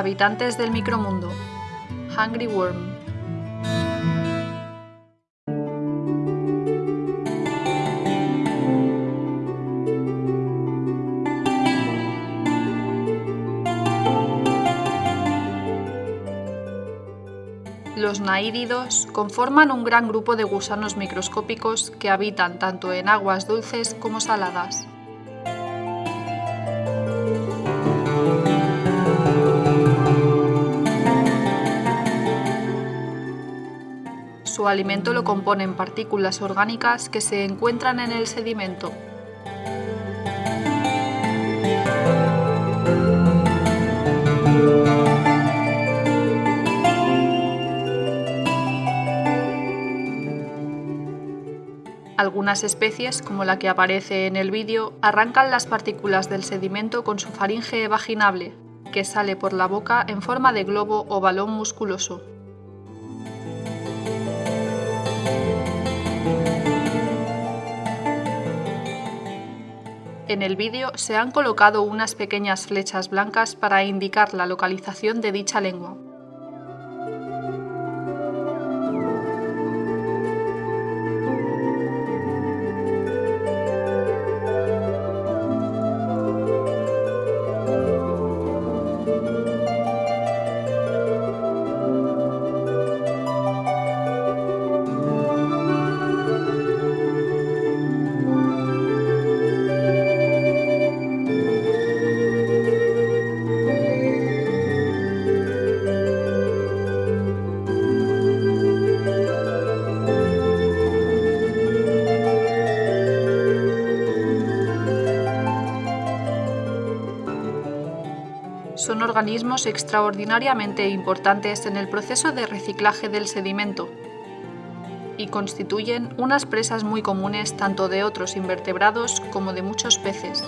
Habitantes del micromundo. Hungry Worm. Los naídidos conforman un gran grupo de gusanos microscópicos que habitan tanto en aguas dulces como saladas. Su alimento lo componen partículas orgánicas que se encuentran en el sedimento. Algunas especies, como la que aparece en el vídeo, arrancan las partículas del sedimento con su faringe vaginable, que sale por la boca en forma de globo o balón musculoso. En el vídeo se han colocado unas pequeñas flechas blancas para indicar la localización de dicha lengua. Son organismos extraordinariamente importantes en el proceso de reciclaje del sedimento y constituyen unas presas muy comunes tanto de otros invertebrados como de muchos peces.